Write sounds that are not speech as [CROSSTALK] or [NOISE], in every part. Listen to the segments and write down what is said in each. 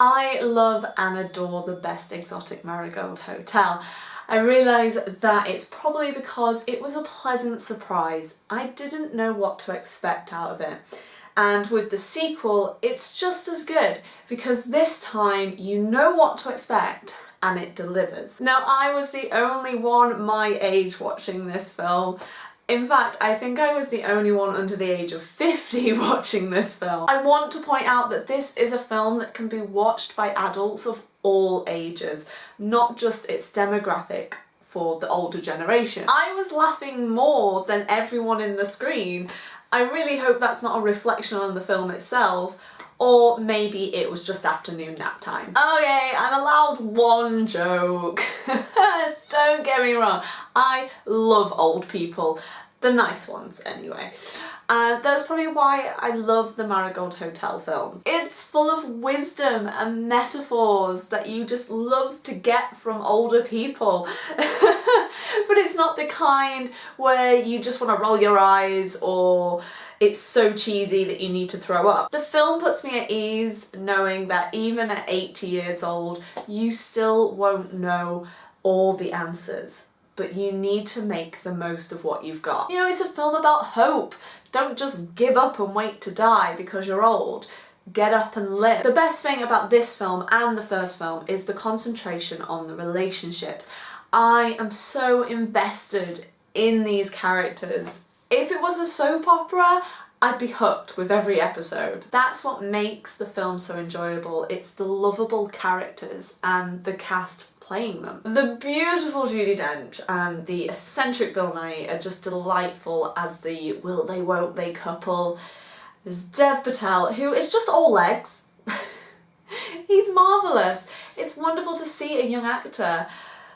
I love and adore the Best Exotic Marigold Hotel. I realise that it's probably because it was a pleasant surprise. I didn't know what to expect out of it. And with the sequel, it's just as good because this time you know what to expect and it delivers. Now I was the only one my age watching this film in fact, I think I was the only one under the age of 50 [LAUGHS] watching this film. I want to point out that this is a film that can be watched by adults of all ages, not just its demographic for the older generation. I was laughing more than everyone in the screen. I really hope that's not a reflection on the film itself, or maybe it was just afternoon nap time. Okay, I'm allowed one joke. [LAUGHS] Me wrong, I love old people. The nice ones, anyway. And that's probably why I love the Marigold Hotel films. It's full of wisdom and metaphors that you just love to get from older people. [LAUGHS] but it's not the kind where you just want to roll your eyes or it's so cheesy that you need to throw up. The film puts me at ease knowing that even at 80 years old, you still won't know all the answers but you need to make the most of what you've got. You know, it's a film about hope. Don't just give up and wait to die because you're old. Get up and live. The best thing about this film and the first film is the concentration on the relationships. I am so invested in these characters. If it was a soap opera, I'd be hooked with every episode. That's what makes the film so enjoyable. It's the lovable characters and the cast playing them. The beautiful Judi Dench and the eccentric Bill Nighy are just delightful as the will they won't they couple. There's Dev Patel who is just all legs. [LAUGHS] He's marvellous. It's wonderful to see a young actor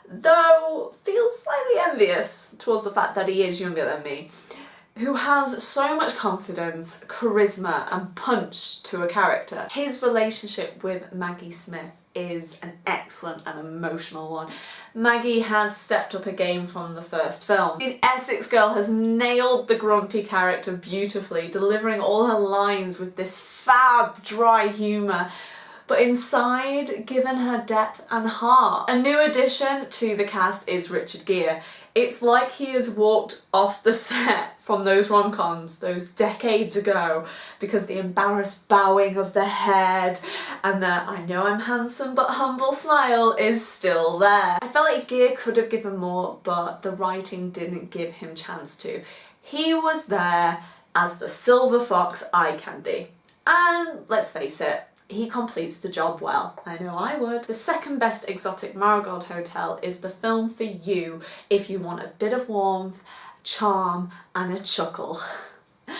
though feels slightly envious towards the fact that he is younger than me who has so much confidence, charisma and punch to a character. His relationship with Maggie Smith is an excellent and emotional one. Maggie has stepped up a game from the first film. The Essex girl has nailed the grumpy character beautifully, delivering all her lines with this fab dry humour but inside given her depth and heart. A new addition to the cast is Richard Gere. It's like he has walked off the set from those rom-coms those decades ago because the embarrassed bowing of the head and the I know I'm handsome but humble smile is still there. I felt like Gere could have given more but the writing didn't give him chance to. He was there as the silver fox eye candy. And let's face it, he completes the job well. I know I would. The second best exotic Marigold Hotel is the film for you if you want a bit of warmth, charm and a chuckle. [LAUGHS]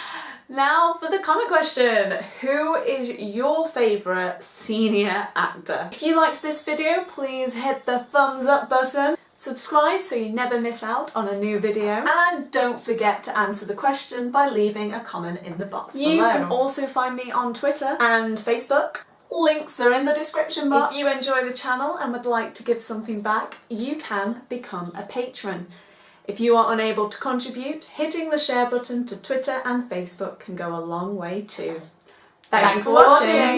Now for the comment question, who is your favourite senior actor? If you liked this video, please hit the thumbs up button, subscribe so you never miss out on a new video, and don't forget to answer the question by leaving a comment in the box you below. You can also find me on Twitter and Facebook. Links are in the description box. If you enjoy the channel and would like to give something back, you can become a patron. If you are unable to contribute, hitting the share button to Twitter and Facebook can go a long way too. Thanks, Thanks for watching. watching.